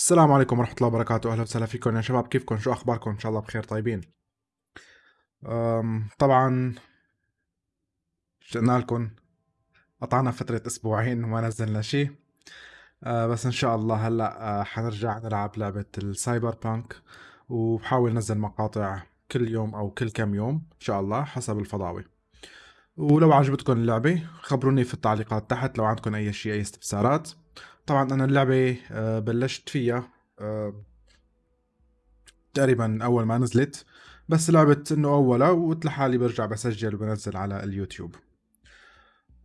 السلام عليكم ورحمة الله وبركاته. أهلا وسهلا فيكم يا شباب. كيفكم؟ شو أخباركم؟ إن شاء الله بخير طيبين. طبعا اشتقنا لكم. قطعنا فترة أسبوعين وما نزلنا شيء. أه، بس إن شاء الله هلأ أه، حنرجع نلعب لعبة السايبر بانك وبحاول نزل مقاطع كل يوم أو كل كم يوم إن شاء الله حسب الفضاوي ولو عجبتكم اللعبة خبروني في التعليقات تحت لو عندكم أي شيء أي استفسارات. طبعا أنا اللعبة أه، بلشت فيها أه، تقريبا أول ما نزلت بس لعبت إنه أولها وقلت لحالي برجع بسجل وبنزل على اليوتيوب.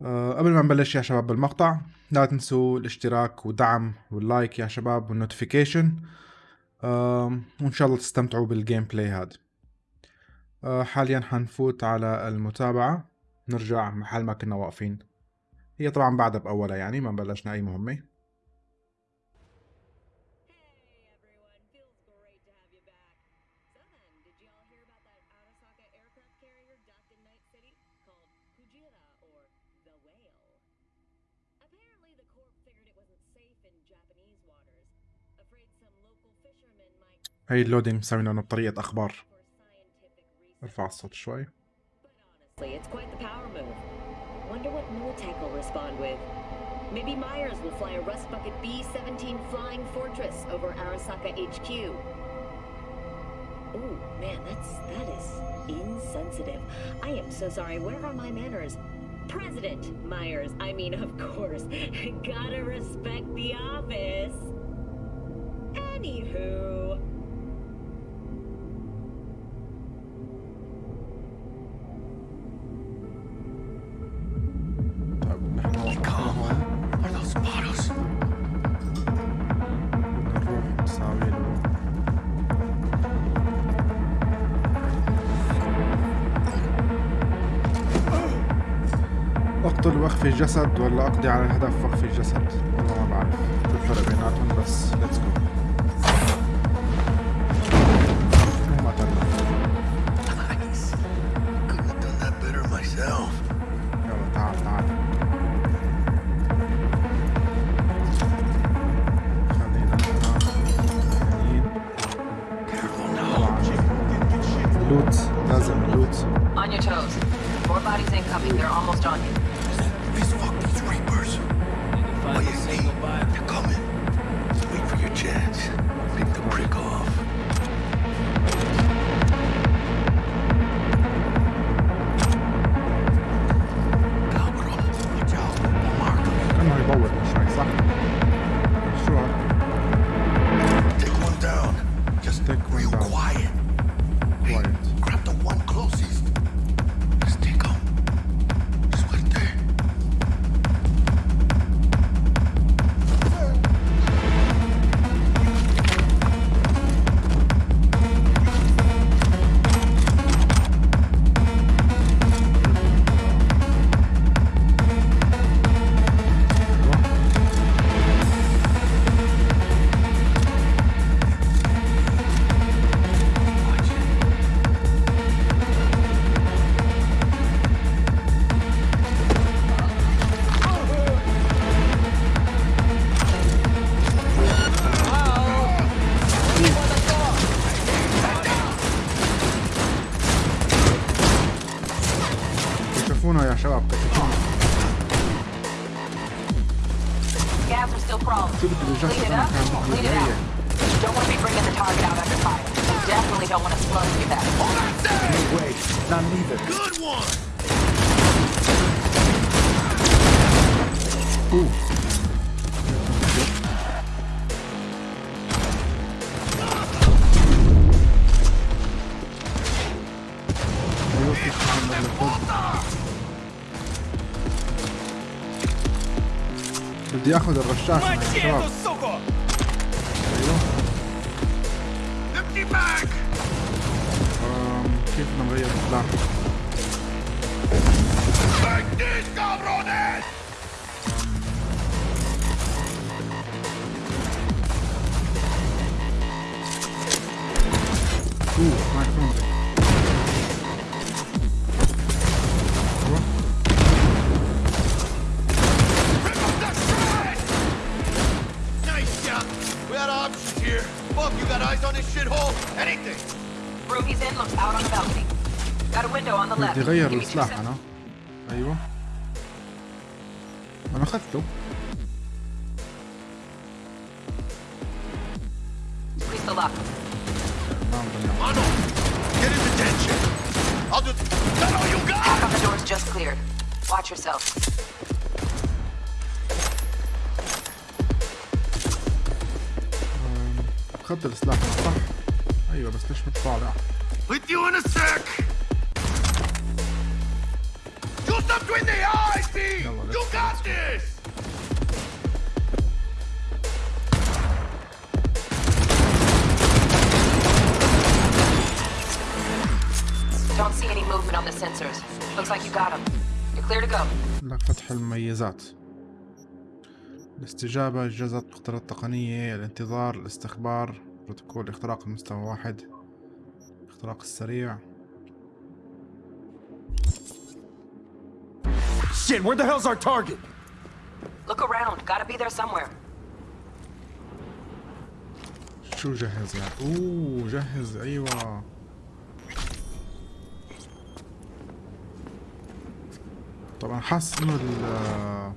أه، قبل ما نبلش يا شباب بالمقطع لا تنسوا الاشتراك ودعم واللايك يا شباب والنوتيفيكيشن وإن شاء الله تستمتعوا بالجيم بلاي هاد حاليا حنفوت على المتابعة. نرجع محل ما كنا واقفين. هي طبعا بعدها بأولها يعني ما بلشنا أي مهمة. might هي اللودينج مسوينا إنه بطريقة أخبار for scientific reasons. ارفع الصوت شوي But honestly, it's quite the power move. Wonder what Militech will respond with. Maybe Myers will fly a Rust Bucket B-17 Flying Fortress over Arasaka HQ. Oh man, that's that is insensitive. I am so sorry. Where are my manners? President Myers. I mean, of course. Gotta respect the office. Anywho. اقتل واخفي الجسد ولا أقضي على الهدف واخفي الجسد والله ما بعرف. شو الفرق بيناتهم بس ليتس جو Ягода расчахнутая, чувак. Эм, киф нам дает удар. بدي غير أنا. المميزات الاستجابة جزت مقدرات تقنية الانتظار الاستخبار بروتوكول اختراق المستوى واحد الاختراق السريع Shit, where the hell's our target? Look around. Gotta be there somewhere. شو جهز يعني أوه جهز أيوه طبعا. حاسس إنه ال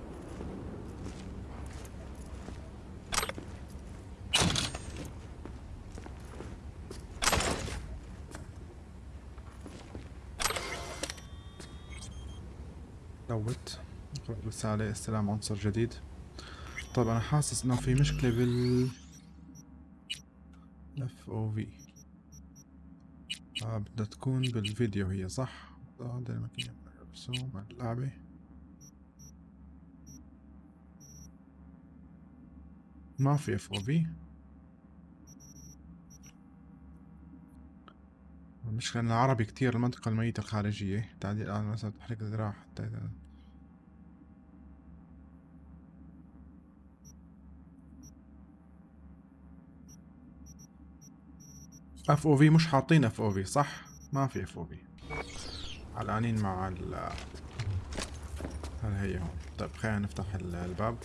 دوت. اقرأ رسالة استلام عنصر جديد. طبعا أنا حاسس إنه في مشكلة بال اف أو في آه بدها تكون بالفيديو هي صح؟ هذا الماكينة رسوم اللعبة ما في اف أو في المشكلة إن العربي كتير المنطقة الميتة الخارجية. تعديل على مثلا تحريك الذراع حتى إذا- اف أو في مش حاطين اف أو في صح؟ ما في اف أو في علانين مع ال هل هي هون طيب خلينا نفتح ال- الباب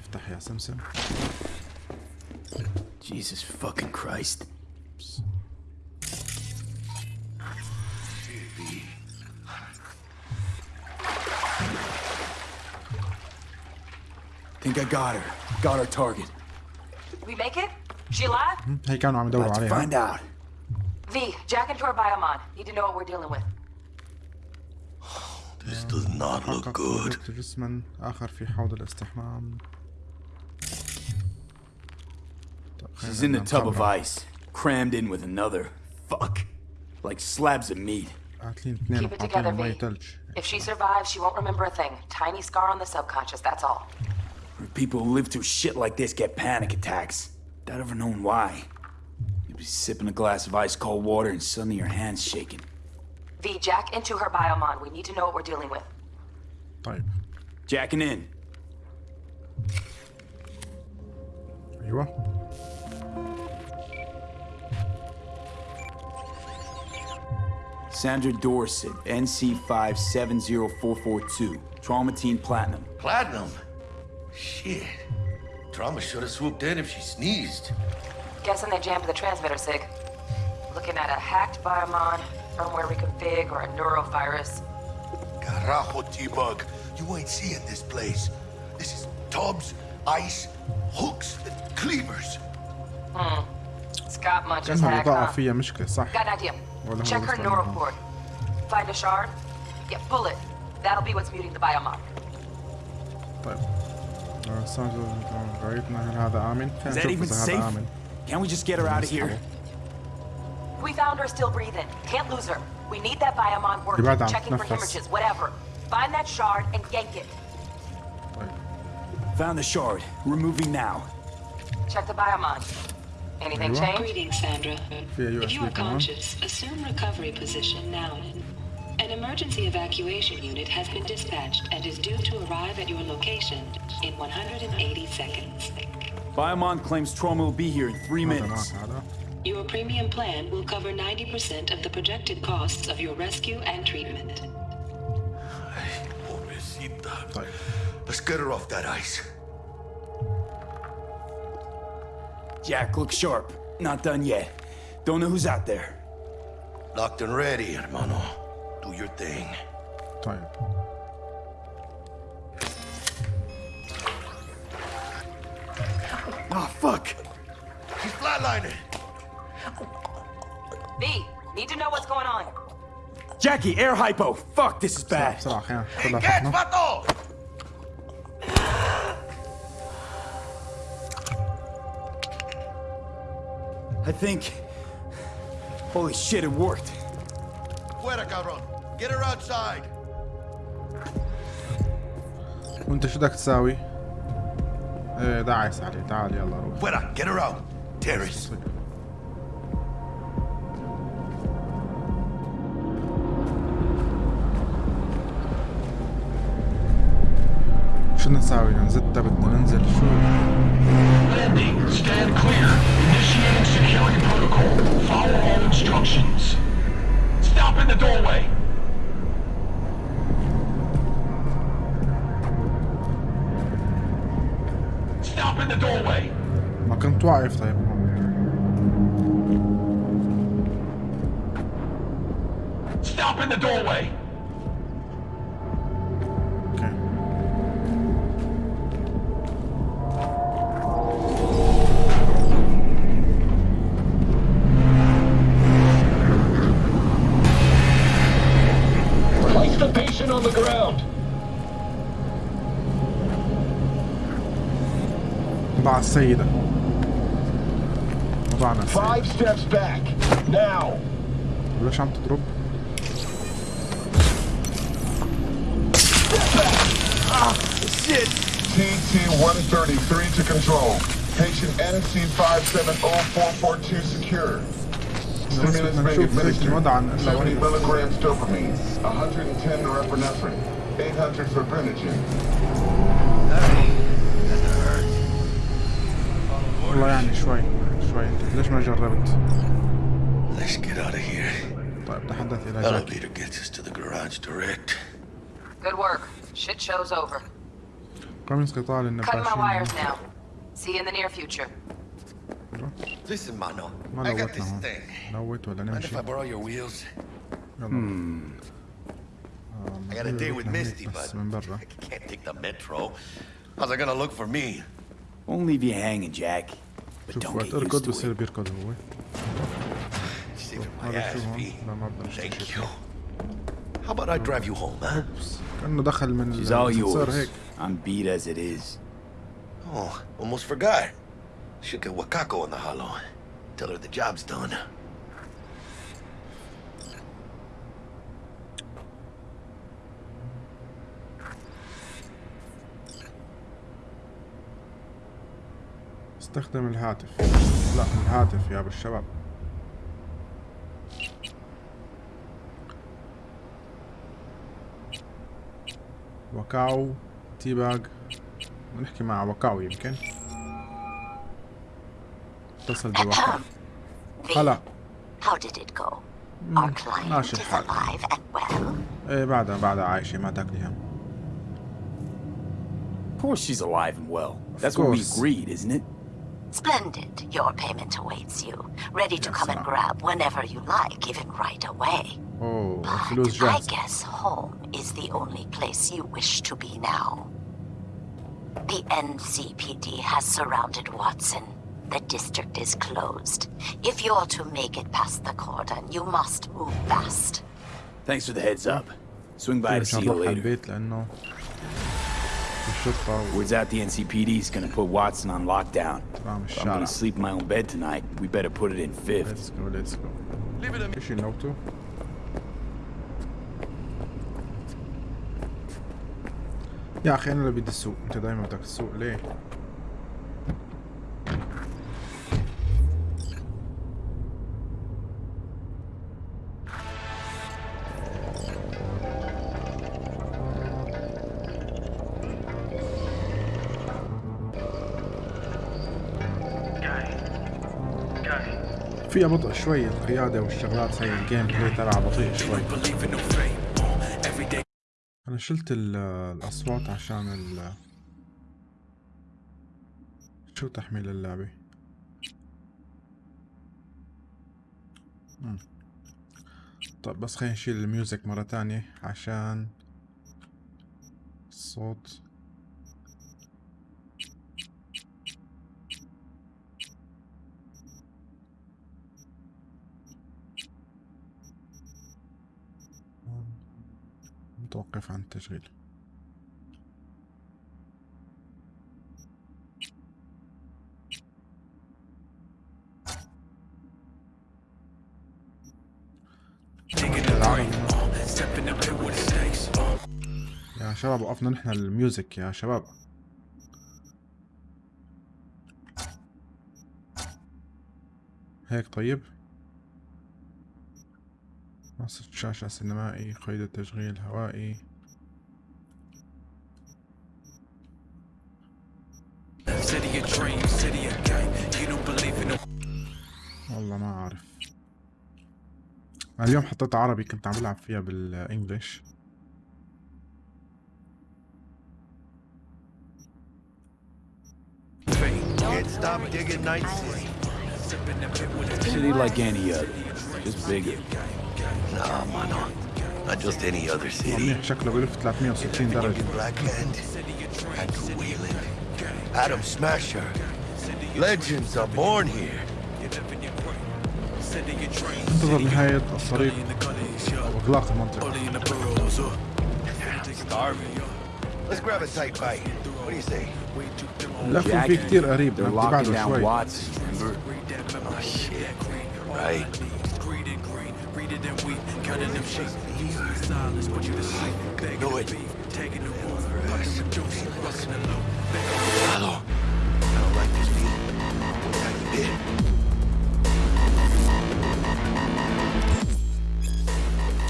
افتح يا سمسم Jesus fucking Christ. Think I got her. Got our target. We make it? She alive? هي كانوا عم يدوروا Let's عليها find out. V, jack into her biomon. Need to know what we're dealing with. This does not look حقق good. وجدت جسما آخر في حوض الاستحمام طيب خلينا She's in the نبدأ tub of نخبر. ice, crammed in with another. Fuck. Like slabs of meat. قاتلين اثنين Keep it وحاطين together, مي V. ثلج If she survives, she won't remember a thing. Tiny scar on the subconscious, that's all. Where people who live through shit like this get panic attacks. Without ever knowing why. be sipping a glass of ice cold water and suddenly your hand's shaking. V, jack into her biomon. We need to know what we're dealing with. Right. Jacking in. You are. Sandra Dorset, NC570442, Trauma Team Platinum. Platinum? Shit. Trauma should have swooped in if she sneezed. Guessing they jammed the transmitter, Sig. Looking at a hacked biomon, firmware reconfig, or a neurovirus. Carajo, T-Bug. You ain't seeing this place. This is tubs, ice, hooks, and cleavers. Scott Munch's كانها hack, الإضاءة huh? فيها مشكلة صح Got an idea. Well, Check her hold on. neuroport. Find a shard. Yeah, pull it. That'll be what's muting the biomon. طيب آه، سانجو غايتنا هل هذا آمن؟ Is خلينا that نشوف even إذا safe? Can't we just get her out of here? We found her still breathing. Can't lose her. We need that biomon working, checking for hemorrhages, whatever. Find that shard and yank it. Found the shard. We're moving now. Check the biomon. Anything change? Greetings, Sandra. If you are conscious, assume recovery position now. An emergency evacuation unit has been dispatched and is due to arrive at your location in 180 seconds. Biomon claims Trauma will be here in three minutes. Your premium plan will cover 90% of the projected costs of your rescue and treatment. Ay, pobrecita. Let's get her off that ice. Jack, look sharp. Not done yet. Don't know who's out there. Locked and ready, hermano. Do your thing. Time. طيب Oh, fuck. She's flatlining. V, need to know what's going on. Jackie, air hypo. Fuck, this is bad. بسرعة أخيرا خذها Engage, حقنا vato! I think. Holy shit, it worked. Fuera, cabrón. Get her outside. وأنت شو بدك تساوي؟ إيه دعس عليه تعال يلا روح Fuera, get her out. Terrace. شو بدنا نساوي؟ ننزل بدنا ننزل شو؟ Landing. Stand clear. Initiating security protocol. Follow all instructions. Stop in the doorway. Stop in the doorway. ما كنت واقف طيب Stop in the doorway. a saída. Vamos lá, na saída. Five steps back. Now. Vou deixar muito drop. Ah, shit. TT-133 to control. Patient NC570442 secure. Stimulus being administered. 70 milligrams dopamine, 110 norepinephrine, 800 fibrinogen, والله يعني شوي شوي انت ليش ما جربت؟ Let's get out of here. طيب تحدث الى جاك Elevator gets us to the garage direct. Good work. Shit show's over. رمز قطاع Cutting my للنباشين wires now. See you in the near future. Listen, mano. ما I got لوتنا this هون thing. لوت ولا Mind if نمشي؟ I borrow your wheels? يلا I got a date with Misty, بس but من برا I can't take the metro. How's it gonna look for me? Won't leave you hanging, Jack. But don't get used to it. bir kadın. Thank you. How about I drive you home, huh? She's all yours. I'm beat as it is. Oh, almost forgot. Should get Wakako on the holo. Tell her the job's done. استخدم الهاتف لا الهاتف يا بالشباب وكاو تيباج نحكي مع وكاو يمكن اتصل بوكاو هلا How did it go? Our client ماشي is الحال. alive and well. إيه بعدها بعدها عايشة ما تاكلي هم Of course she's alive and well. That's what we agreed, isn't it? Splendid. Your payment awaits you, ready to come and grab whenever you like, even right away. Oh, but I guess home is the only place you wish to be now. The NCPD has surrounded Watson. The district is closed. If you're to make it past the cordon, you must move fast. Thanks for the heads up. Swing by to see you later. البيت لأنه الشرطة Words out the NCPD is gonna put Watson on lockdown. وعم If I'm الشارع gonna sleep in my own bed tonight. We better put it in fifth. ليتس جو ليتس جو Leave it to me. ايش نوتو يا اخي انا اللي بدي السوق انت دايما بدك السوق ليه فيها بطء شوي القيادة والشغلات هاي الجيم بلاي تبعها بطيء شوي. أنا شلت الأصوات عشان ال شو تحميل اللعبة؟ طب بس خلينا نشيل الميوزك مرة تانية عشان الصوت متوقف عن التشغيل. يا شباب وقفنا نحن الميوزك يا شباب. هيك طيب؟ نص شاشة سينمائي قيد التشغيل هوائي. والله ما عارف اليوم حطيت عربي كنت عم بلعب فيها بالانجلش stop digging night City. City like any other, just bigger. Nah, mano. Not just any other city. منيح شكله بلف 360 درجة Fucking Blackhand, Andrew Whelan, Adam Smasher. Legends are born here. انتظر نهاية الطريق أو إغلاق المنطقة Starving. Let's grab a tight bite. What do you say? الأكل فيه كتير قريب shit. You're right. Greed and green, read it and we cutting them sheep. Using silence, but you just sleep. Begging the beef, taking the wolf, putting the juice, busting the low. Hello. I don't like this beat. Like you did.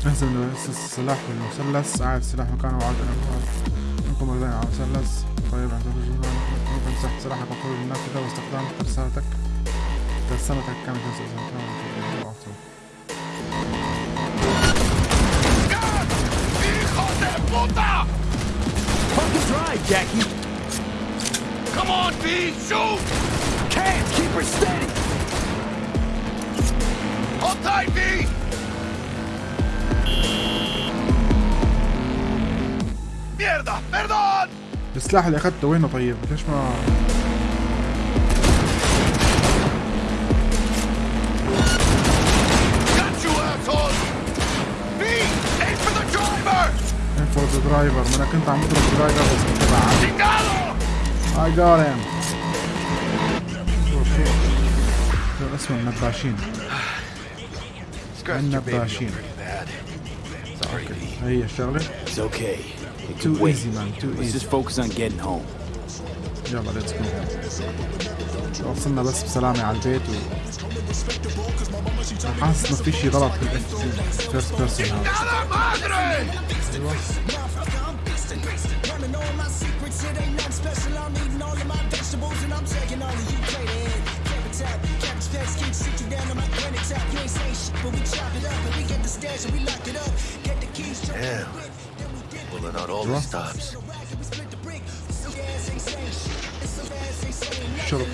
اهزم السلاح بالمثلث اعد السلاح مكانه وعد انكم مرتين على المثلث طيب عندك ممكن تمسح سلاحك وخروج النافذة واستخدام ترسالتك Personne attaque comme je suis en train de faire partout. Puta! Fucking drive, Jackie! Come on, B! Shoot! Can't! Keep her steady! Hold tight, B! ميردا! ميردون! السلاح اللي اخذته وينه طيب؟ ليش ما... انفو ذا درايفر ما أنا كنت عم بضرب درايفر بس كنت بعد Chingado! I got him شوف شوف شو اسمه النباشين Scratched your baby up النباشين pretty bad. Sorry, B. هي الشغلة It's okay. It Too can wait. easy, man, too Let's easy. just focus on getting home. يلا ليتس جو وصلنا بس بسلامة على البيت و حاسس ما في شي غلط بالاف فيرست بيرسون هذا ¡A la madre! Damn. Pulling out all the stops. Shut up.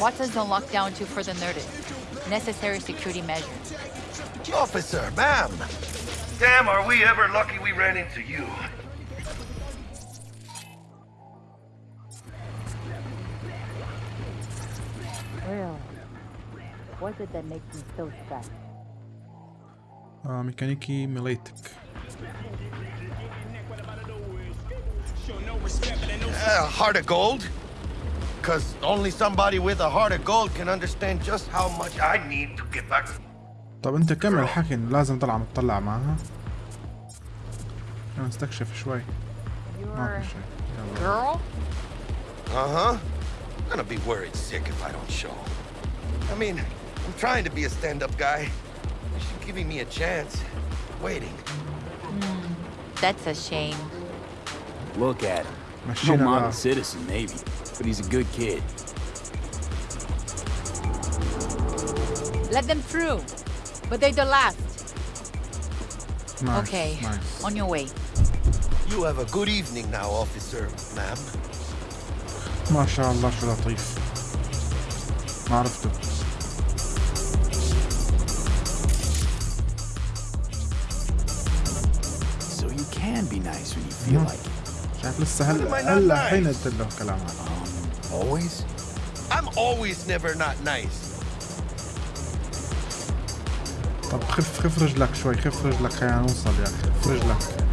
What does the lockdown do for the Nordics? Necessary security measures. Officer, ma'am! Damn, are we ever lucky we ran into you. Well, what is it that makes me so sad? Uh, mechaniki Miletic. Uh, heart of gold? Because only somebody with a heart of gold can understand just how much I need to get back. طب انت كمل حكي إنه لازم طلع متطلع معها انا استكشف شوي ما Your في شيء يلا girl? Uh huh. I'm gonna be worried sick if I don't show. I mean, I'm trying to be a stand up guy. She's giving me a chance. Waiting. That's a shame. Look at him. No مشينا model بقى citizen, maybe, but he's a good kid. Let them through. But they're the last. نايس Okay. نايس On your way. You have a good evening now, officer, ma'am. ما شاء الله شو لطيف عرفته So you can be nice when you feel Mhm. like it. شايف لسه هلا هلا? حين قلت له كلام Always? I'm always never not nice. طب خف خف رجلك شوي خف رجلك خلينا نوصل يا أخي خف رجلك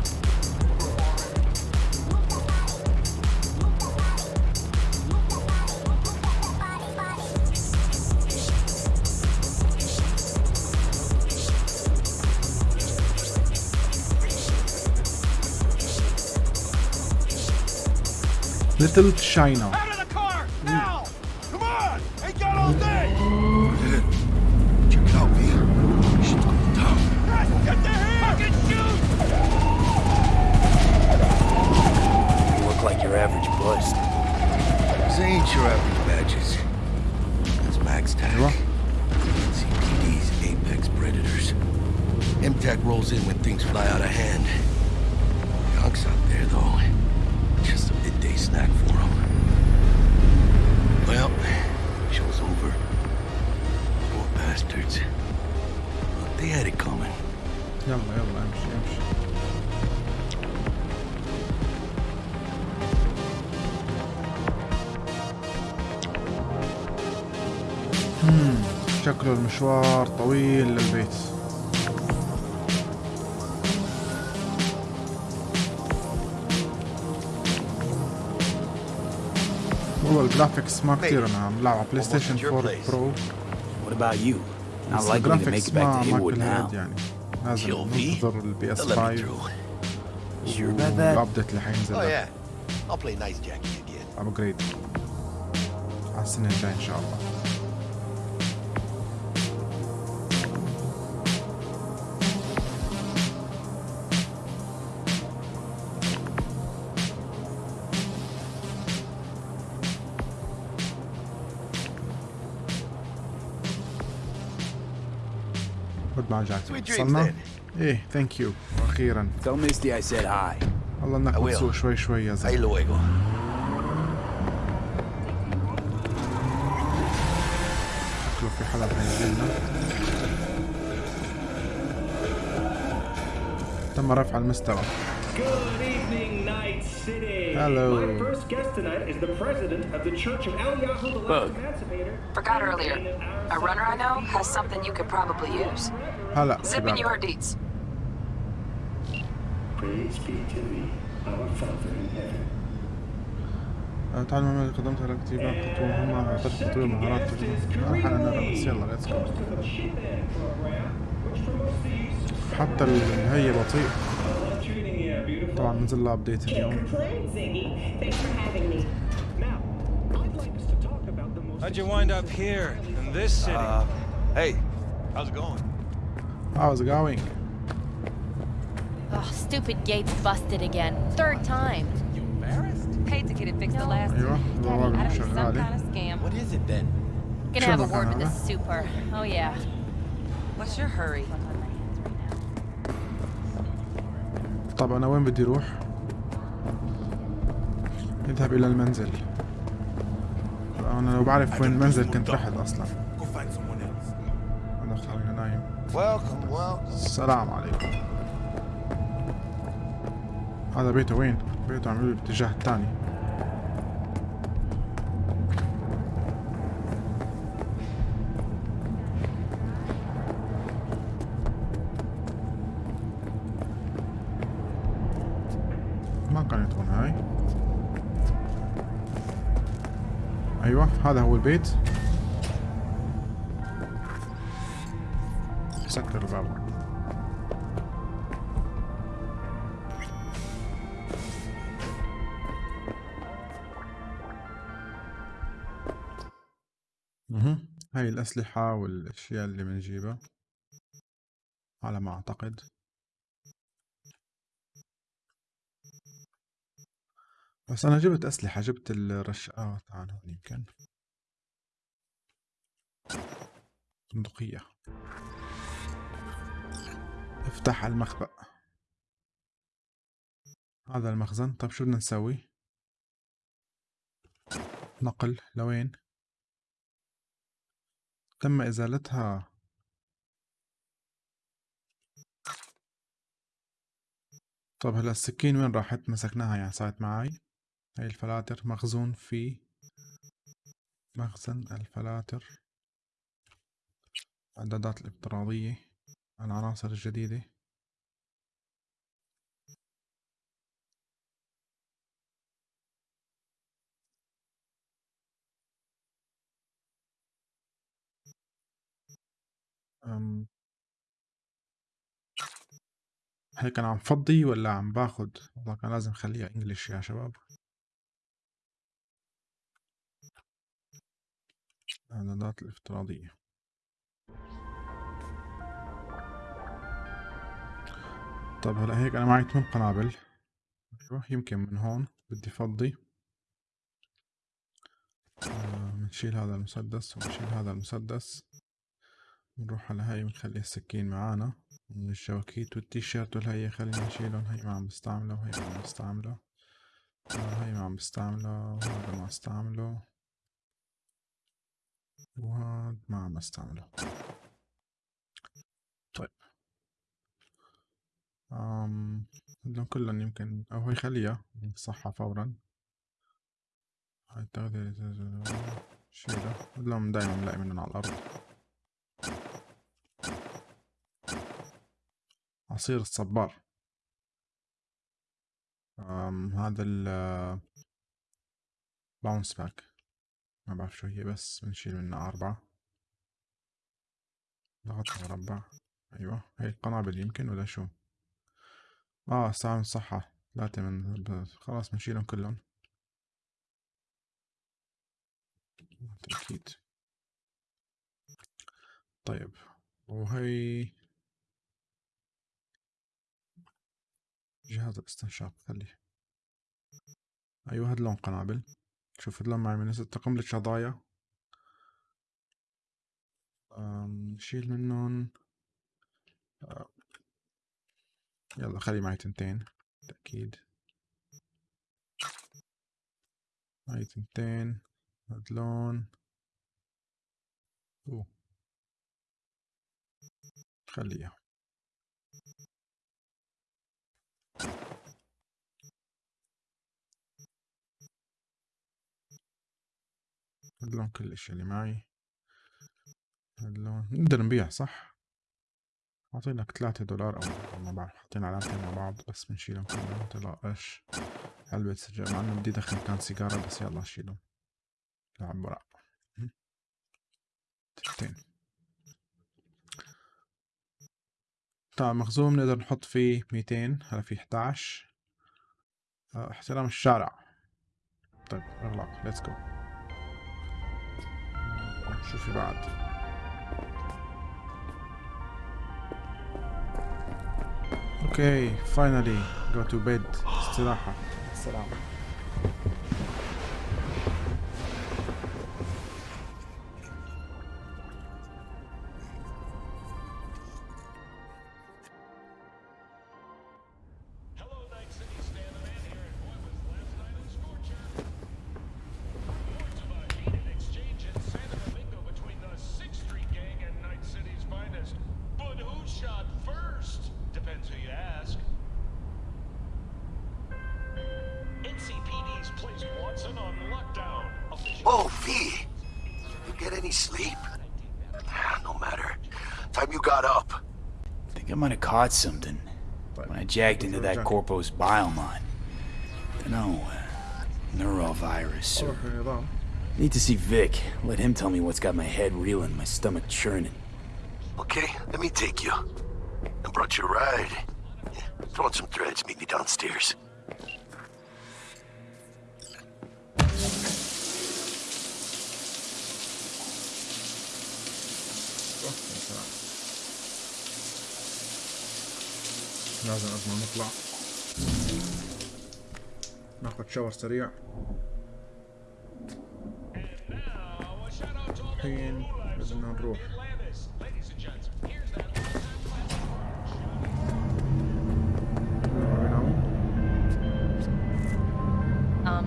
Little China had it coming. يلا يلا امشي امشي. مم، شكله المشوار طويل للبيت. والله الجرافيكس ما كثير أنا عم بلعب على بلاي ستيشن 4 برو What about you? Now likely to make it back to Inwood now. يعني. لازم ننتظر البي اس 5 والابديت اللي حينزل. ابجريد على السنة الجاية إن شاء الله. خد مع جاك Sweet dreams وصلنا then. ايه ثانك يو واخيرا Tell Misty I said hi. والله انك I will. بتسوق شوي شوي يا Ahí زلمه luego. شكله في حدا بينزلنا تم رفع المستوى Good evening, Night City. Hello. My first guest tonight is the president of the Church of Eliyahu the Last Bug. Emancipator. Forgot earlier. A runner I know has something you could probably use. هلا Zip in أه، تعال اللي قدمتها لك تجيبها خطوة مهمة أعطيك خطوة مهارات أه، ألحق أنا بس يلا ليتس جو حتى النهاية بطيء. طبعا نزل لها ابديت اليوم. How'd you wind up here in this city? Uh, hey, how's it going? How's it going? Ugh, stupid gate's busted again. Third time. You embarrassed? Paid to get it fixed the last ايوه البوابة Gotta be some شغالة kind of scam. What is it then? Gonna Sure, have a no word with problem. the super. Oh yeah. What's your hurry? طب انا وين بدي اروح؟ اذهب الى المنزل انا لو بعرف وين المنزل كنت رحت اصلا السلام عليكم. هذا بيته وين؟ بيته عملوا الاتجاه الثاني. ما كانت هون هاي. أيوه هذا هو البيت. الأسلحة والأشياء اللي بنجيبها على ما أعتقد. بس أنا جبت أسلحة جبت الرشقات تعال هون يمكن. بندقية افتح المخبأ. هذا المخزن. طيب شو بدنا نسوي؟ نقل. لوين؟ تم إزالتها؟ طب هلأ السكين وين راحت؟ مسكناها يعني صارت معي هاي الفلاتر مخزون في مخزن الفلاتر. الإعدادات الافتراضية العناصر الجديدة. هيك أنا عم فضي ولا عم باخد؟ والله كان لازم خليها انجلش يا شباب. الإعدادات الافتراضية. طب هلأ هيك أنا معي 8 قنابل. أيوه يمكن من هون بدي فضي بنشيل هذا المسدس وبنشيل هذا المسدس. بنروح على هاي بنخلي السكين معانا من الشواكيت والتيشيرت والهي خلينا نشيلهم هي ما عم بستعمله وهي ما عم بستعمله. هي ما عم بستعمله وهذا ما استعمله. وهذا ما عم بستعمله طيب. أم هدول كلهم يمكن أو هي خليها صحة فورا. هاي التغذية شيلها. هدول دايما بنلاقي منهم على الأرض. عصير الصبار. أم هذا ال باونس باك ما بعرف شو هي بس بنشيل منها أربعة. ضغط مربع. أيوة هي القنابل يمكن ولا شو؟ آه استعمل صحة. ثلاثة من خلاص بنشيلهم كلهم. أكيد طيب وهي جهاز الاستنشاق خليه. أيوة هاد لون قنابل. شوف هاد لون معي من قنبلة شظايا أم، نشيل منهم. أه، يلا خلي معي تنتين. تأكيد. معي تنتين. هاد لون. خليها هاد لون كل الاشياء اللي معي. هاد لون نقدر نبيع صح؟ أعطينك ثلاثة دولار أو ما بعرف حاطين علامتين مع بعض بس بنشيلهم كلهم. متلاقاش علبة سجاير مع إنه بدي دخل كان سيجارة بس يلا شيلهم. لعب ورق تنتين مخزون بنقدر نحط فيه ميتين هلا في 11 آه، احترام الشارع. طيب اغلق ليتس جو شو في بعد. أوكي فاينلي جو تو بيد استراحة. السلام. jacked into that Corpus bioline. No, uh, neurovirus, sir. Need to see Vik. Let him tell me what's got my head reeling, my stomach churning. Okay, let me take you. I brought you a ride. Throw on some threads, meet me downstairs. لازم قبل ما نطلع ناخد شاور سريع الحين بدنا نروح Um,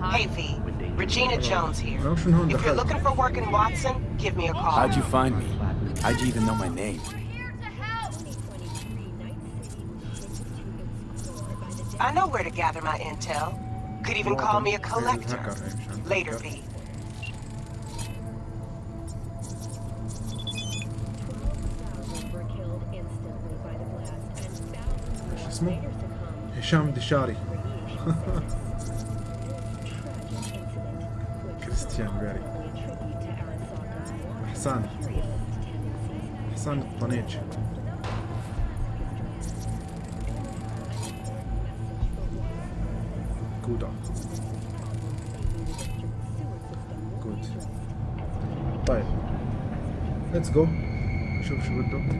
hi. Hey, V. Regina Jones here. أنا مش من هون If you're دخلت looking for work in Watson, give me a call. How'd you find me? How'd you even know my name? I know where to gather my intel. Could even call me a collector. الهكر هي مشان Later, الهكر. V. ايش اسمه؟ هشام دشاري كريستيان بيري احسان احسان الطنيج fruto.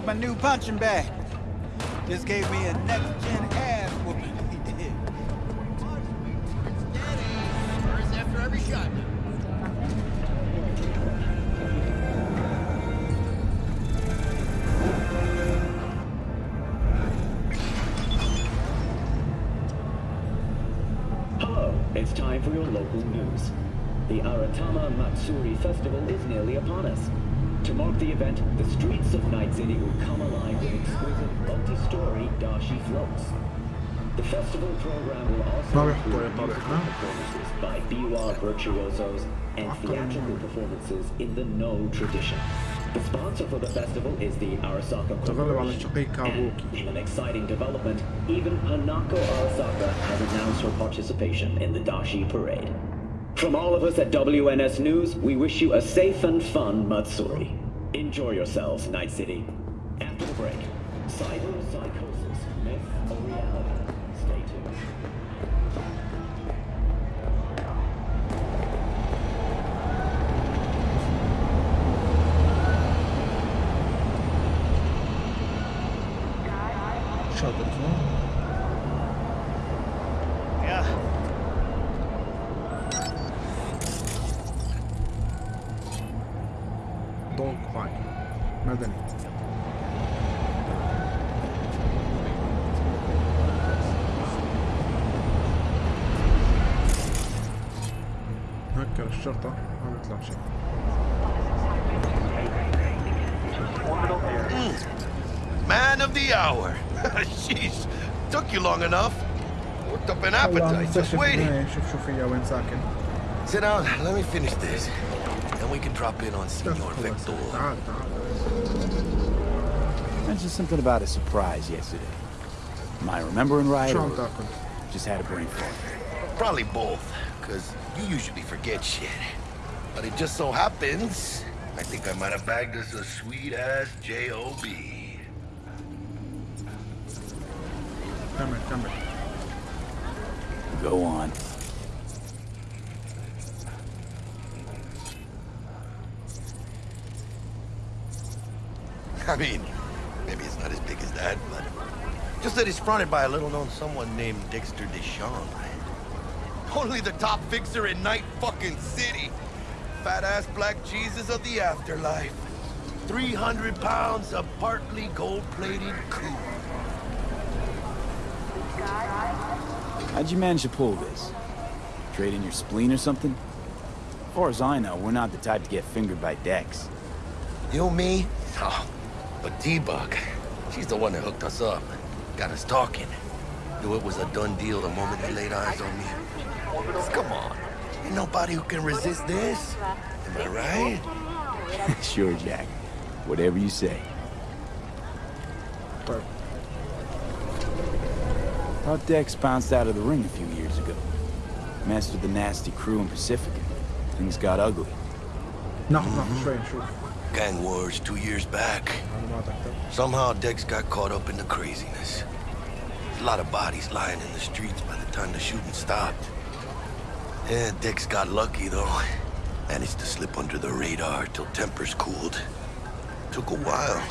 Like my new punching bag? Just gave me a next-gen ass whooping. He did. After every shot. Hello, it's time for your local news. The Aratama Matsuri Festival is nearly upon us. To mark the event, the streets of Night City will come alive with exquisite multi-story Dashi floats. The festival program will also include musical performances by biwa virtuosos and theatrical performances in the Noh tradition. The sponsor for the festival is the Arasaka Corporation, and in an exciting development, even Hanako Arasaka has announced her participation in the Dashi Parade. From all of us at WNS News, we wish you a safe and fun Matsuri. Enjoy yourselves, Night City. After an appetite, just waiting. Sit down, let me finish this. Then we can drop in on Senor Viktor. Mentioned something about a surprise yesterday. Am I remembering right? Or just had a brain fart. Probably both, because you usually forget shit. But it just so happens, I think I might have bagged us a sweet-ass J.O.B. Come here, come here. Go on. I mean, maybe it's not as big as that, but just that it's fronted by a little-known someone named Dexter DeShawn. Only the top fixer in Night fucking City. Fat-ass black Jesus of the afterlife. 300 pounds of partly gold-plated coup. How'd you manage to pull this? Trade in your spleen or something? As far as I know, we're not the type to get fingered by Dex. You, me? Oh, but T-Bug, she's the one that hooked us up. Got us talking. Knew it was a done deal the moment they laid eyes on me. Come on. Ain't nobody who can resist this. Am I right? sure, Jack. Whatever you say. Cardex bounced out of the ring a few years ago. Mastered the nasty crew in Pacifica. Things got ugly. No, mm -hmm. true, true. Gang wars two years back. Somehow Dex got caught up in the craziness. There's a lot of bodies lying in the streets by the time the shooting stopped. Yeah, Dex got lucky though. Managed to slip under the radar till tempers cooled. Took a while,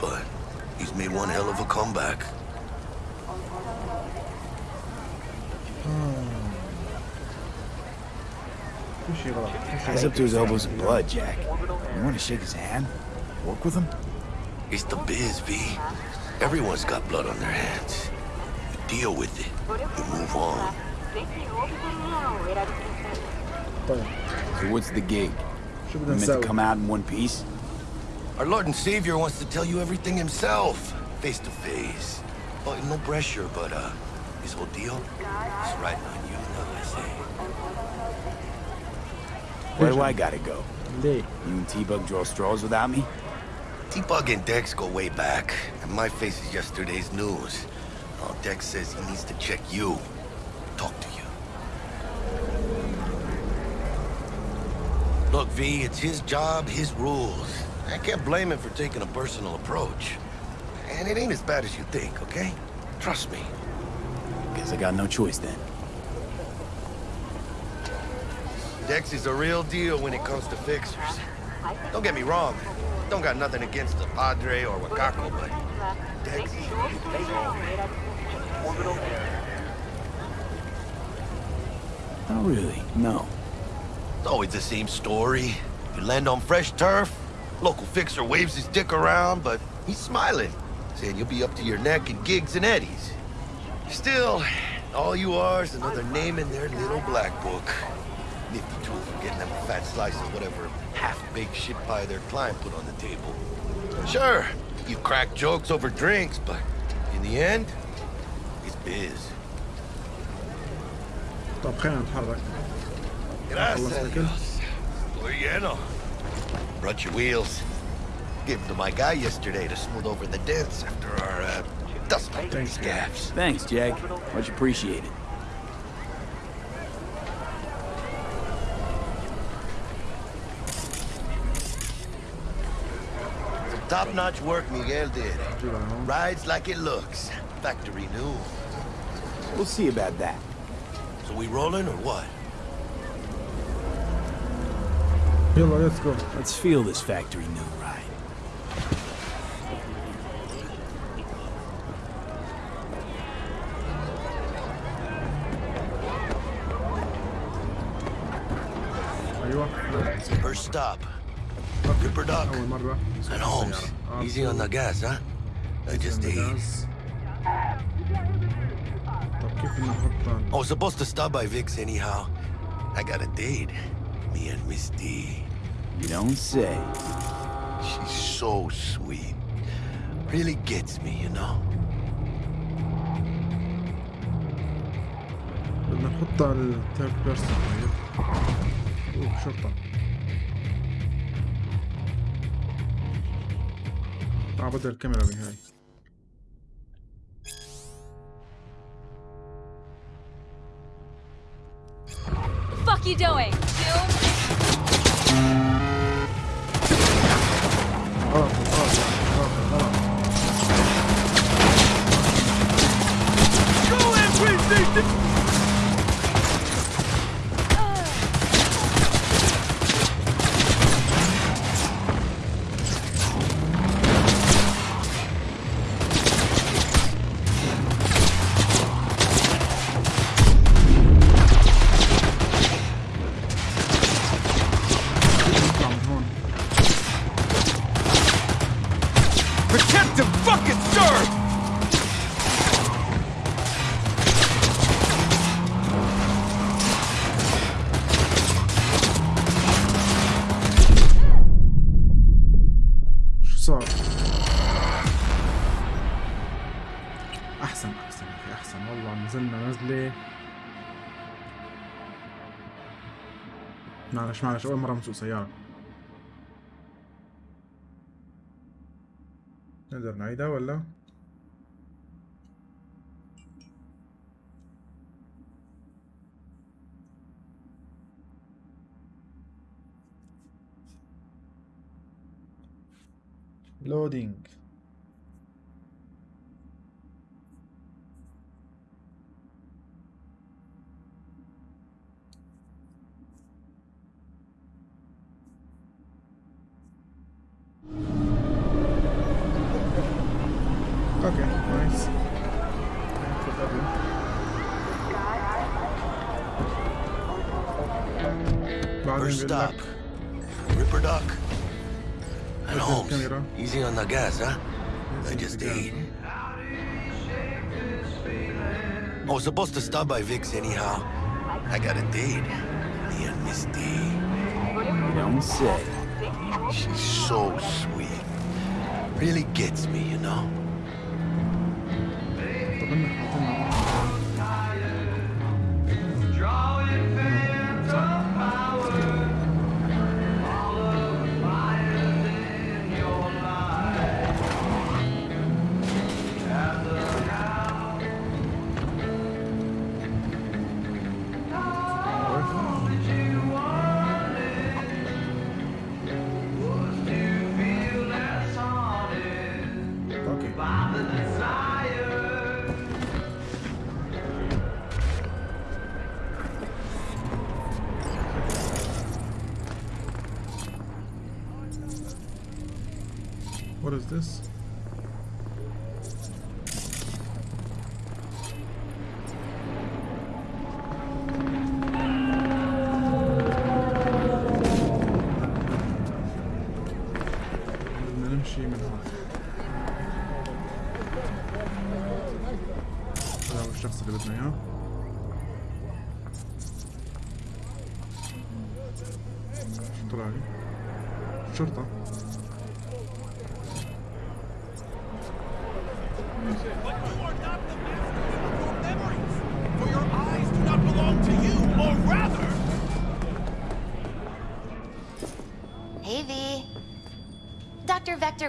but he's made one hell of a comeback. He's up to his elbows in blood, Jack. You want to shake his hand? Work with him? It's the biz, V. Everyone's got blood on their hands. You deal with it. You move on. So what's the gig? You meant to come out in one piece? Our Lord and Savior wants to tell you everything himself, face to face. No pressure, but uh, his whole deal is riding on you I say. Where do I gotta go? You and T-Bug draw straws without me? T-Bug and Dex go way back, and my face is yesterday's news. Now Dex says he needs to check you, talk to you. Look, V, it's his job, his rules. I can't blame him for taking a personal approach. And it ain't as bad as you think, okay? Trust me. Guess I got no choice then. Dex is a real deal when it comes to fixers. Don't get me wrong. Don't got nothing against the Padre or Wakako, but Dex is Oh, really? No. It's always the same story. You land on fresh turf, local fixer waves his dick around, but he's smiling, saying you'll be up to your neck in gigs and eddies. Still, all you are is another name in their little black book Nifty tool for getting them a fat slice of whatever half-baked shit pie their client put on the table. Sure, you crack jokes over drinks, but in the end, it's biz. طب خلينا نتحرك Gracias خلصنا a الأكل؟ Dios. Estoy lleno. Brought your wheels. Gave them to my guy yesterday to smooth over the dents after our, uh, dust Thanks, gaps. Thanks, Jack. Much appreciated. Top-notch work Miguel did. Rides like it looks. Factory new. We'll see about that. So we rolling or what? Yellow, let's go. Let's feel this factory new ride. Are you up? First stop, Ripperdoc. And Holmes. Easy on the gas, huh? I just ate. I was supposed to stop by Vik's anyhow. I got a date. Me and Miss D. You don't say. She's so sweet. Really gets me, you know. بدنا على الثيرد بيرسون شرطة اه بدل الكاميرا بهاي fuck you doing? غلط غلط غلط غلط نطلع معلش اول مره بنسوق سيارة نقدر نعيدها ولا؟ لودينج First stop, Ripperdoc. And Holmes, easy on the gas, huh? Easy I just ate. I was supposed to stop by Vik's anyhow. I got a date. Me and Miss D. Don't say. She's so sweet. Really gets me, you know?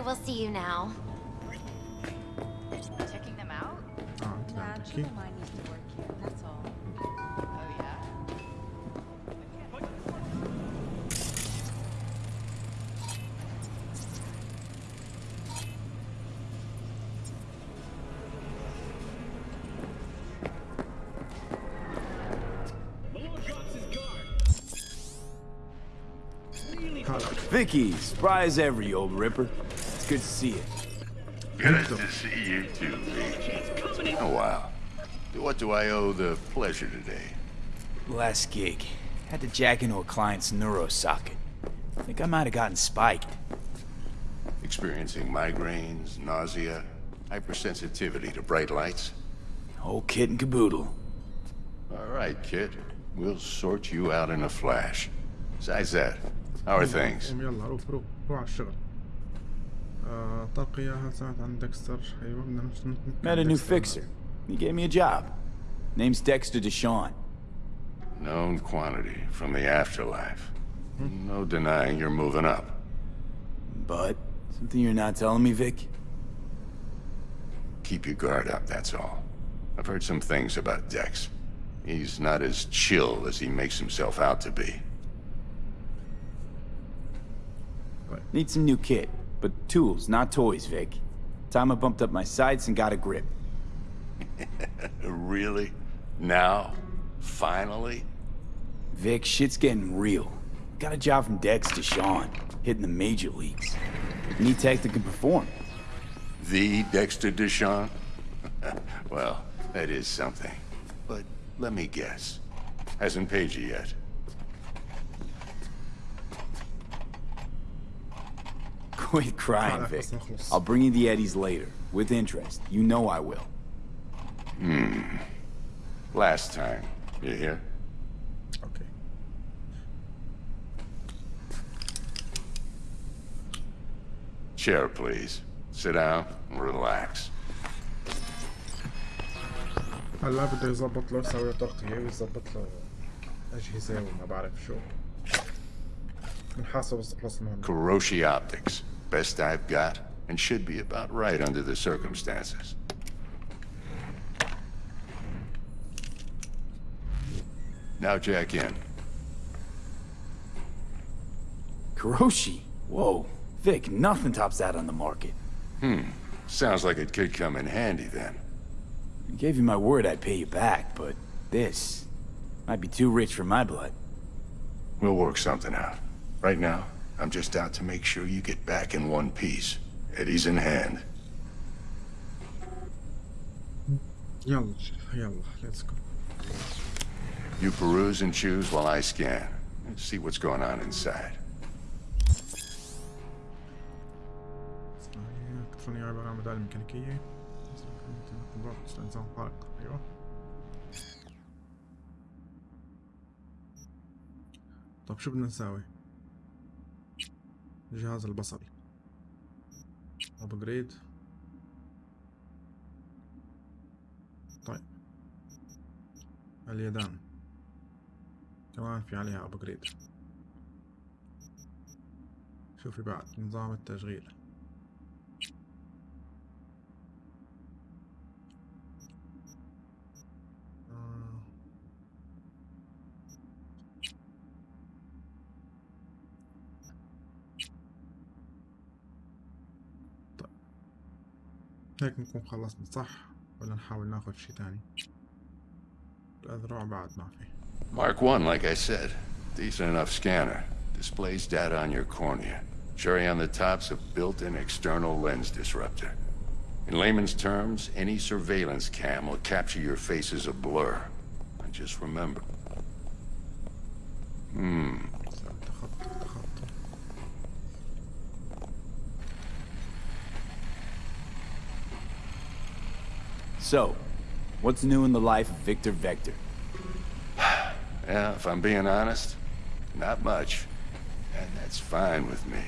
We'll see you now. Checking them out? Oh, Vicky, surprise every old ripper. It's good to see you. Good to see you too, Vik. Oh, wow. What do I owe the pleasure today? Last gig. Had to jack into a client's neuro socket. Think I might have gotten spiked. Experiencing migraines, nausea, hypersensitivity to bright lights? Whole kit and caboodle. All right, kid. We'll sort you out in a flash. Besides that, how are things? Met a new fixer. He gave me a job. Name's Dexter Deshawn. Known quantity from the afterlife. No denying you're moving up. But something you're not telling me, Vik? Keep your guard up, that's all. I've heard some things about Dex. He's not as chill as he makes himself out to be. Need some new kit but tools, not toys, Vik. Time I bumped up my sights and got a grip. really? Now? Finally? Vik, shit's getting real. Got a job from Dexter DeShawn, hitting the major leagues. Need tech that can perform. The Dexter Deshawn? well, that is something. But let me guess. Hasn't paid you yet. Quit crying, Vik. I'll bring you the Eddies later, with interest. You know I will. Hmm. Last time. You hear? Okay. Chair, please. Sit down and relax. هلا بده يظبط له يسوي طاقة ويظبط له أجهزة وما بعرف Sure. Kiroshi plus one. Kiroshi Optics. Best I've got, and should be about right under the circumstances. Now jack in. Kiroshi? Whoa. Vik, nothing tops that on the market. Hmm. Sounds like it could come in handy then. I gave you my word I'd pay you back, but this might be too rich for my blood. We'll work something out. Right now, I'm just out to make sure you get back in one piece. Eddie's in hand. يلا يلا let's go You peruse and choose while I scan. and see what's going on inside. إلكترونية عبارة عن بدائل ميكانيكية استنزاف خارق أيوه طب شو بدنا نساوي الجهاز البصري. ابجريد طيب. اليدان. كمان في عليها ابجريد شوفي بعد نظام التشغيل. هيك نكون خلصنا صح ولا نحاول ناخد شي تاني الأذرع بعد ما في Mark 1, like I said. Decent enough scanner. Displays data on your cornea. Cherry on the top's a built-in external lens disruptor. In layman's terms, any surveillance cam will capture your face as a blur. And just remember. Hmm. So, what's new in the life of Viktor Vektor? yeah, if I'm being honest, not much. And that's fine with me.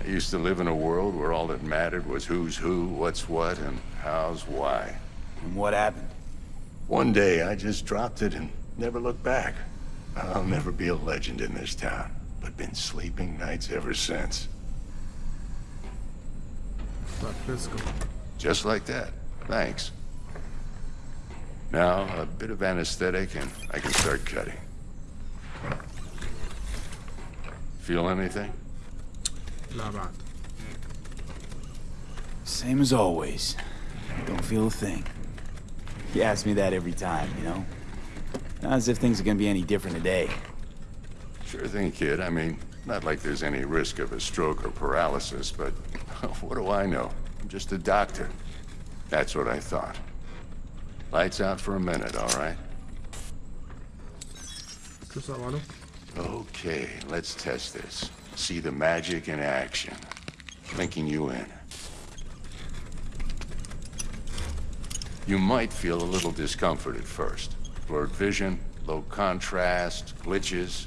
I used to live in a world where all that mattered was who's who, what's what, and how's why. And what happened? One day, I just dropped it and never looked back. I'll never be a legend in this town, but been sleeping nights ever since. Just like that. Thanks. Now, a bit of anesthetic and I can start cutting. Feel anything? Same as always. Don't feel a thing. You ask me that every time, you know? Not as if things are gonna be any different today. Sure thing, kid. I mean, not like there's any risk of a stroke or paralysis, but what do I know? I'm just a doctor. That's what I thought. Lights out for a minute, all right? Okay, let's test this. See the magic in action. Linking you in. You might feel a little discomfort at first. Blurred vision, low contrast, glitches.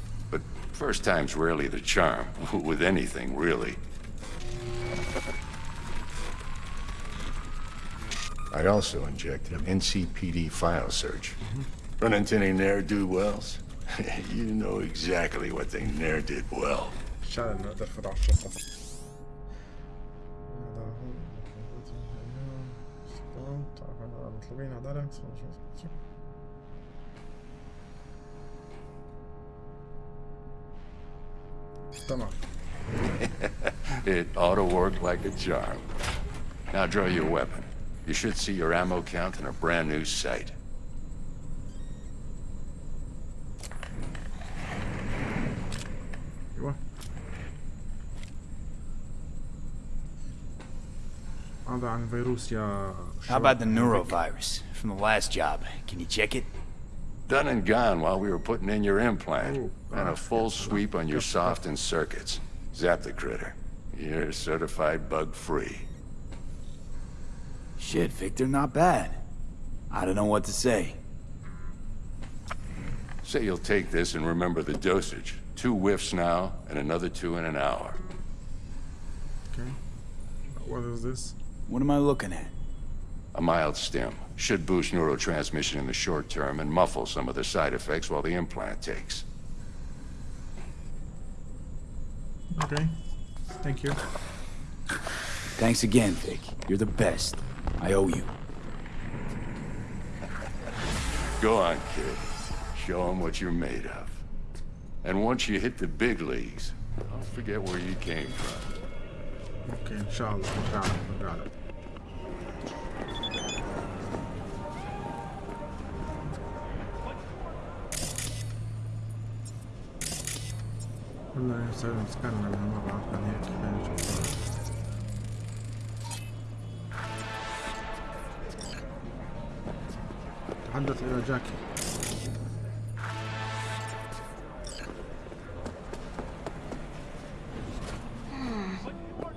But first time's rarely the charm, with anything, really. I also injected an NCPD file search. Mm-hmm. Run into any ne'er-do-wells? you know exactly what they ne'er did well. It ought to work like a charm. Now draw your weapon. You should see your ammo count in a brand new sight. How about the neurovirus from the last job? Can you check it? Done and gone while we were putting in your implant. Ooh, and a full sweep on your yes, soft and circuits. Zap the critter. You're certified bug-free. Shit, Viktor, not bad. I don't know what to say. Say you'll take this and remember the dosage. Two whiffs now, and another two in an hour. Okay. What is this? What am I looking at? A mild stim. Should boost neurotransmission in the short term and muffle some of the side effects while the implant takes. Okay. Thank you. Thanks again, Vik. You're the best. I owe you. Go on, kid. Show them what you're made of. And once you hit the big leagues, don't forget where you came from. Okay, inshallah, inshallah, inshallah. له نرجع له والله نسوي مسكننا لهالمرة عشان هيك خلينا نشوف تحدث إلى جاكي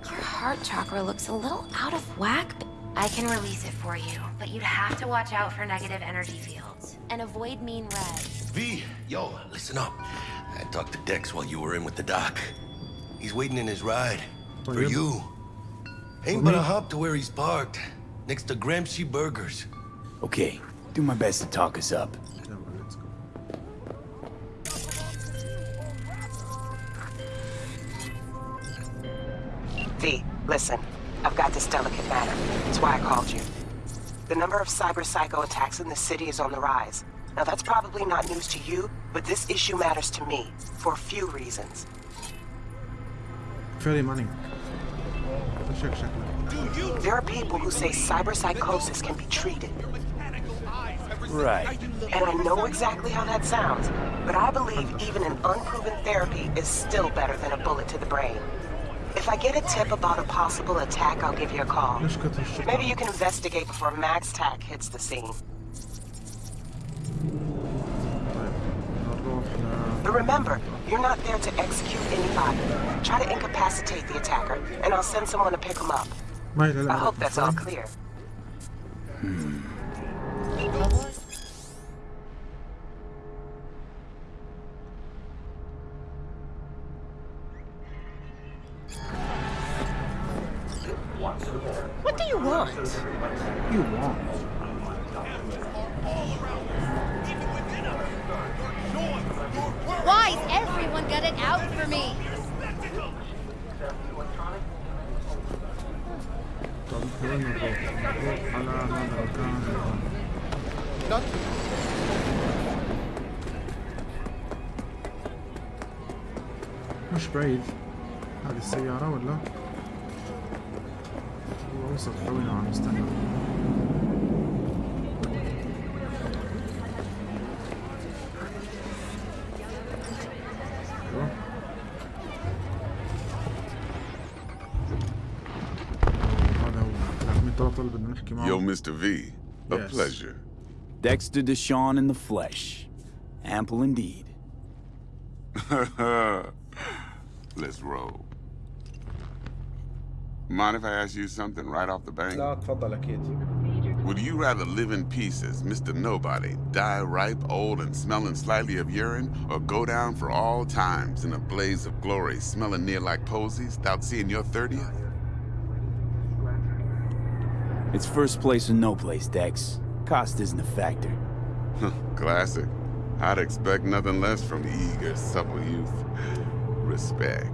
Your heart chakra looks a little out of whack. but I can release it for you, but you'd have to watch out for negative energy fields and avoid mean reds. V, yo, listen up. Talk to Dex while you were in with the doc. He's waiting in his ride. Oh, for, for you. Ain't for but a hop to where he's parked. Next to Gramsci Burgers. Okay, do my best to talk us up. V, listen. I've got this delicate matter. That's why I called you. The number of cyber psycho attacks in the city is on the rise. Now that's probably not news to you, but this issue matters to me, for a few reasons. Fairly money. There are people who say cyberpsychosis can be treated. Right. And I know exactly how that sounds, but I believe even an unproven therapy is still better than a bullet to the brain. If I get a tip about a possible attack, I'll give you a call. Maybe you can investigate before MaxTac hits the scene. remember, you're not there to execute anybody. Try to incapacitate the attacker, and I'll send someone to pick him up. I hope that's all clear. Hmm. Mr. V. A Yes. pleasure. Dexter Deshawn in the flesh. Ample indeed. Let's roll. Mind if I ask you something right off the bank? لا تفضل أكيد Would you rather live in pieces, Mr. Nobody, die ripe, old, and smelling slightly of urine, or go down for all times in a blaze of glory, smelling near like posies, without seeing your 30th? It's first place or no place, Dex. Cost isn't a factor. Classic. I'd expect nothing less from eager, supple youth. Respect.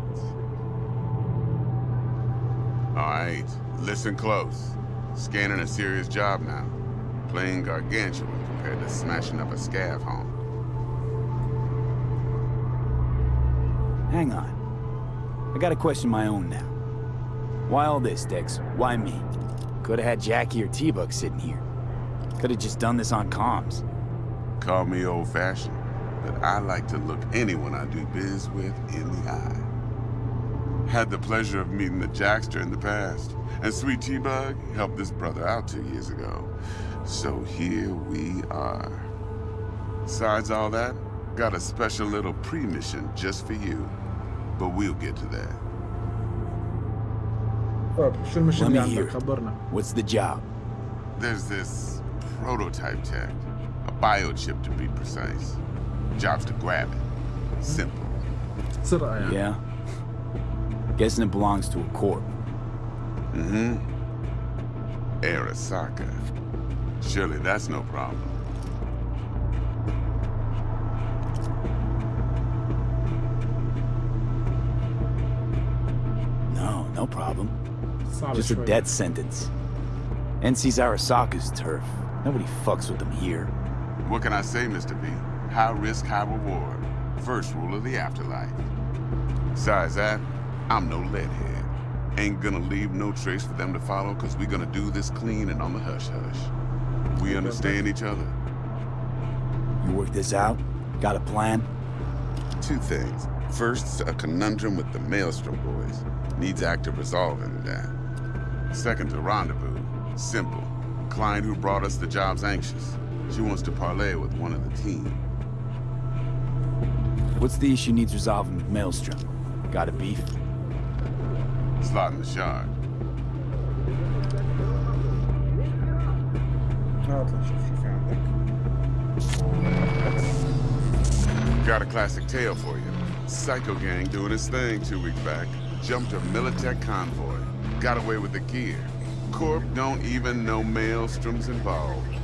All right, listen close. Scanning a serious job now. Playing gargantuan compared to smashing up a scav home. Hang on. I got a question of my own now. Why all this, Dex? Why me? Could have had Jackie or T-Bug sitting here. Could have just done this on comms. Call me old-fashioned, but I like to look anyone I do biz with in the eye. Had the pleasure of meeting the Jackster in the past, and Sweet T-Bug helped this brother out two years ago. So here we are. Besides all that, got a special little pre-mission just for you. But we'll get to that. طيب شو المشن Let اللي me عندك hear. خبرنا What's the job? There's this prototype tech, a biochip to be precise. Job's to grab it. Simple. سرقة يعني Yeah? Guessing it belongs to a corp. Mm-hmm. Arasaka. Surely that's no problem. Solid Just trade. a death sentence. NC's Arasaka's turf. Nobody fucks with them here. What can I say, Mr. V? High risk, high reward. First rule of the afterlife. Besides that, I'm no leadhead. Ain't gonna leave no trace for them to follow, cause we're gonna do this clean and on the hush-hush. We understand each other. You work this out? Got a plan? Two things. First, a conundrum with the Maelstrom boys. Needs active resolving that. Second to rendezvous. Simple. Client who brought us the job's anxious. She wants to parley with one of the team. What's the issue needs resolving with Maelstrom? Got a beef? Slot in the shard. Got a classic tale for you. Psycho gang doing his thing two weeks back. Jumped a Militech convoy. Got away with the gear. Corp don't even know Maelstrom's involved.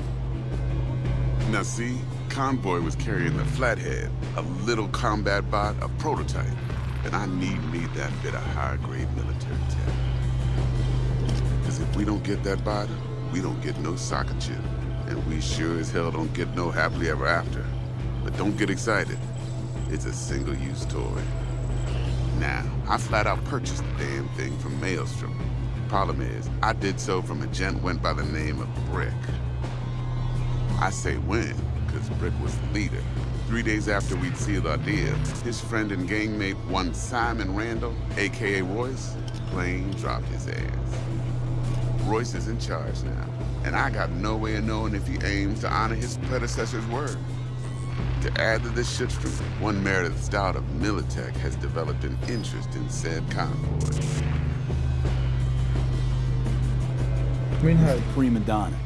Now see, convoy was carrying the Flathead, a little combat bot, a prototype. And I need me that bit of high-grade military tech. Because if we don't get that bot, we don't get no soccer chip. And we sure as hell don't get no happily ever after. But don't get excited. It's a single-use toy. Now, I flat out purchased the damn thing from Maelstrom. Problem is, I did so from a gent went by the name of Brick. I say when, because Brick was the leader. Three days after we'd sealed our deal, his friend and gangmate, one Simon Randall, aka Royce, plain dropped his ass. Royce is in charge now, and I got no way of knowing if he aims to honor his predecessor's word. To add to this shipstroop, one Meredith Stout of Militech has developed an interest in said convoy. Minhaj. Prima donna.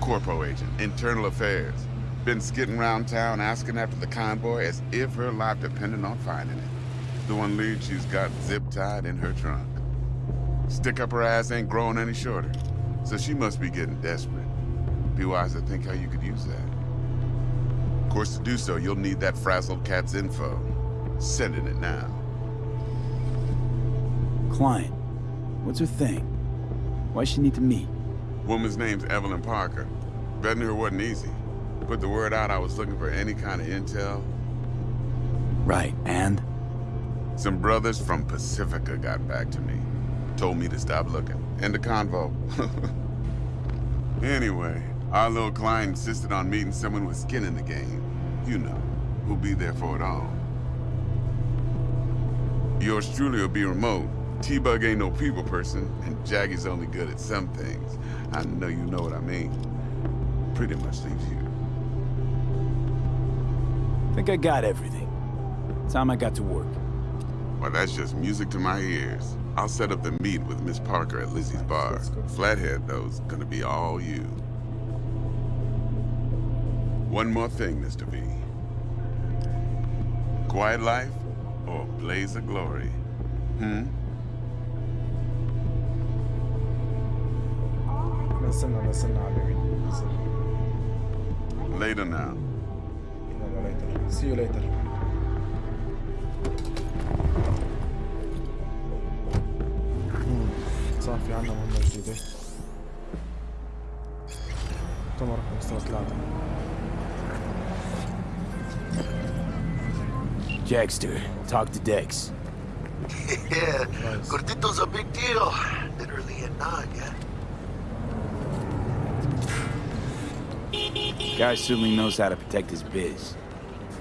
Corpo agent, internal affairs. Been skidding around town asking after the convoy as if her life depended on finding it. The one lead she's got zip-tied in her trunk. Stick up her ass ain't growing any shorter, so she must be getting desperate. Be wise to think how you could use that. Of course, to do so, you'll need that frazzled cat's info. Sending it now. Client. What's her thing? Why she need to meet? Woman's name's Evelyn Parker. Betting her wasn't easy. Put the word out I was looking for any kind of intel. Right, and? Some brothers from Pacifica got back to me. Told me to stop looking. End the convo. anyway, our little client insisted on meeting someone with skin in the game. You know, who'll be there for it all. Yours truly will be remote. T-Bug ain't no people person, and Jackie's only good at some things. I know you know what I mean. Pretty much leaves you. Think I got everything. Time I got to work. Well, that's just music to my ears. I'll set up the meet with Miss Parker at Lizzie's bar. Flathead, though's gonna be all you. One more thing, Mr. V. Quiet life or blaze of glory? Hmm? Listen now, listen now, baby. Listen. Later now. Later. See you later. صافي عندنا مهمة جديدة مؤتمر 15 3 Dexter, talk to Dex. yeah, nice. Gordito's a big deal. Literally a nod, yeah? Guy certainly knows how to protect his biz.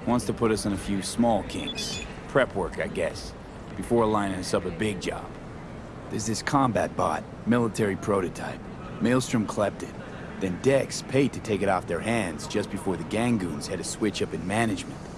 Wants to put us in a few small kinks. Prep work, I guess. Before lining us up a big job. There's this combat bot, military prototype. Maelstrom clept it. Then Dex paid to take it off their hands just before the Gangoons had a switch up in management.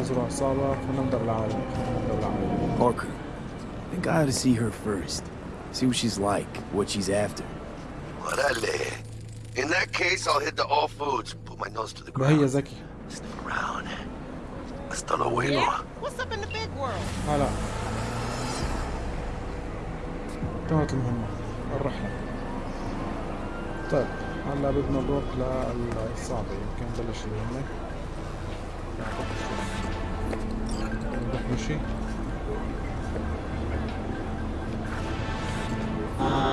نزلوا عصابة فنبدأ بالعائلة نبدأ بالعائلة Parker, I think I ought to see her first. See what she's like, what she's after. Orale. In that case, I'll head to All Foods, put my nose to the ما هي ground. ذكي Sniff around. Hasta luego. What's up in the big world? هلا كانت المهمة الرحلة طيب هلا بدنا نروح للصعبة يمكن نبلش المهمة was she? Uh.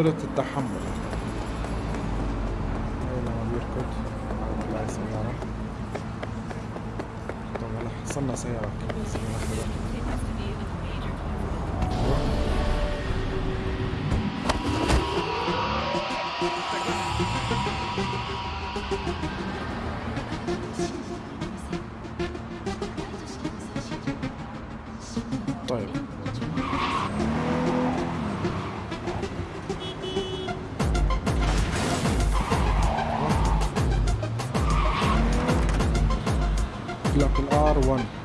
قدرة التحمل. R1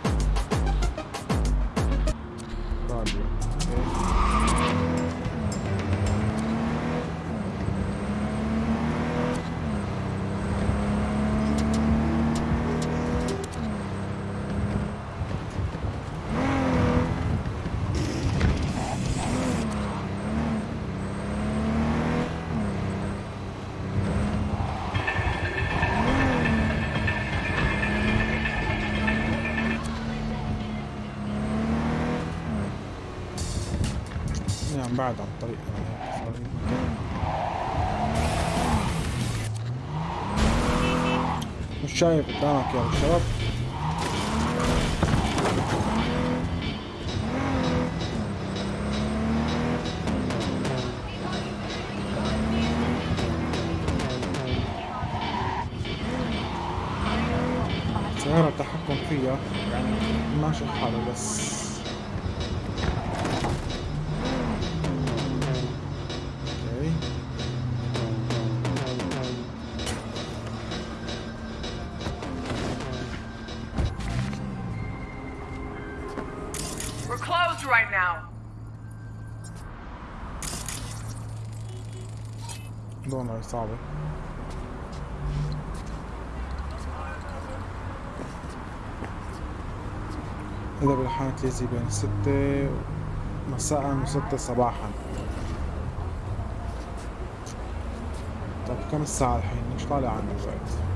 Чаев, да, Кел Шарап. صعبة. إذا بالحانة ليزي بين ستة مساء وستة صباحا. طيب كم الساعة الحين؟ مش طالع عنا الوقت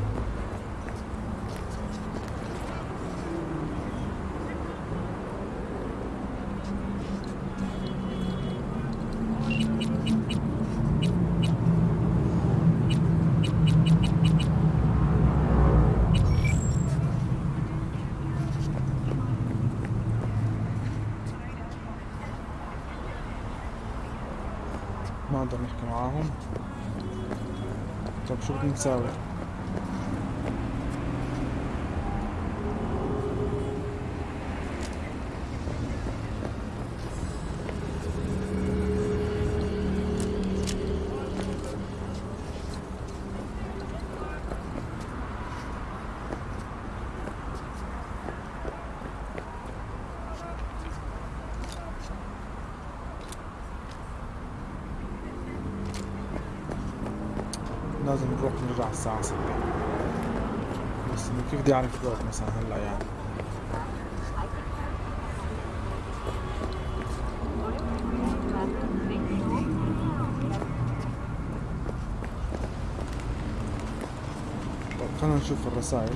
نقدر نحكي معاهم. طب شو بدنا نساوي لازم الساعة ستة بس إنه كيف بدي أعرف الوقت مثلا هلأ يعني؟ طيب خلينا نشوف الرسائل.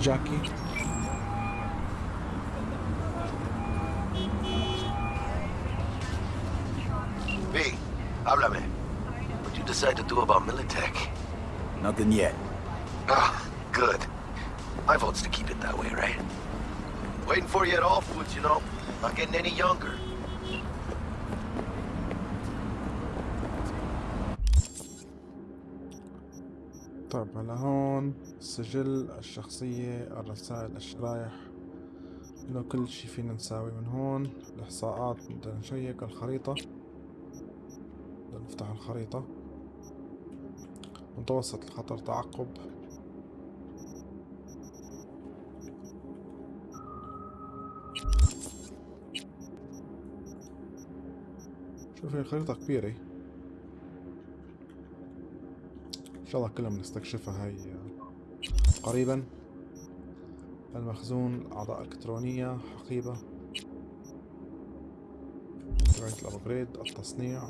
جاكي. Nothing yet. Ah, good. My vote's to keep it that way, right? Waiting for you at all foods, you know. Not getting any younger. طيب هلا هون سجل الشخصية الرسائل الشرايح إنه كل شي فينا نساوي من هون الإحصاءات بدنا نشيك الخريطة بدنا نفتح الخريطة متوسط الخطر تعقب. شوف الخريطة كبيرة. إن شاء الله كلها بنستكشفها هاي قريبا. المخزون أعضاء إلكترونية حقيبة. رواية الابجريد التصنيع.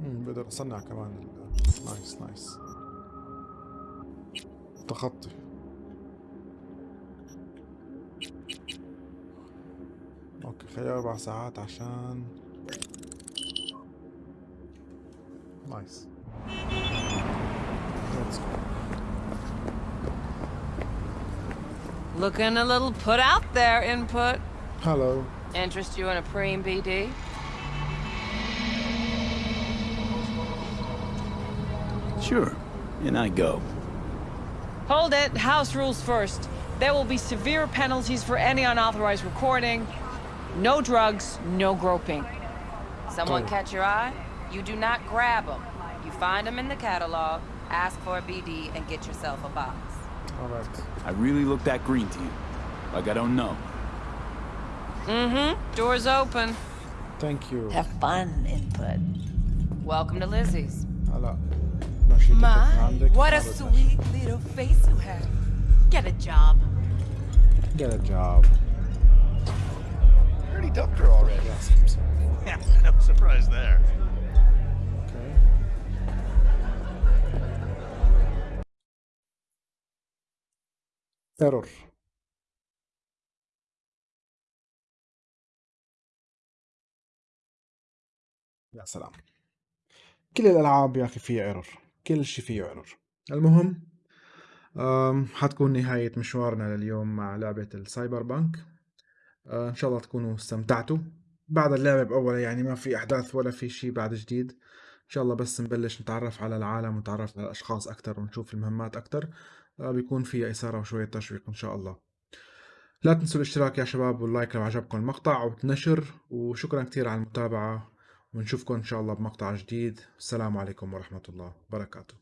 بقدر أصنع كمان نايس نايس تخطي اوكي خلي اربع ساعات عشان نايس Let's go. Looking a little put out there, input. Hello. Interest you in a preem BD? Sure. And I go. Hold it. House rules first. There will be severe penalties for any unauthorized recording. No drugs, no groping. Someone catch your eye? You do not grab them. You find them in the catalog, ask for a BD, and get yourself a box. Alright. I really look that green to you. Like I don't know. Mm-hmm. Doors open. Thank you. Have fun, input. Welcome to Lizzie's. My, what a sweet little face you have. Get a job. Get a job. Already dumped her already. Yeah, no surprise there. Okay. ايرور يا سلام كل الالعاب يا أخي فيها ايرور كل شيء فيه ايرور المهم حتكون نهاية مشوارنا لليوم مع لعبة السايبر بانك. أه، إن شاء الله تكونوا استمتعتوا. بعد اللعبة بأولها يعني ما في أحداث ولا في شيء بعد جديد. إن شاء الله بس نبلش نتعرف على العالم ونتعرف على الأشخاص أكتر ونشوف المهمات أكتر. أه، بيكون فيها إثارة وشوية تشويق إن شاء الله. لا تنسوا الاشتراك يا شباب واللايك لو عجبكم المقطع والنشر وشكرا كتير على المتابعة. ونشوفكم إن شاء الله بمقطع جديد. السلام عليكم ورحمة الله وبركاته.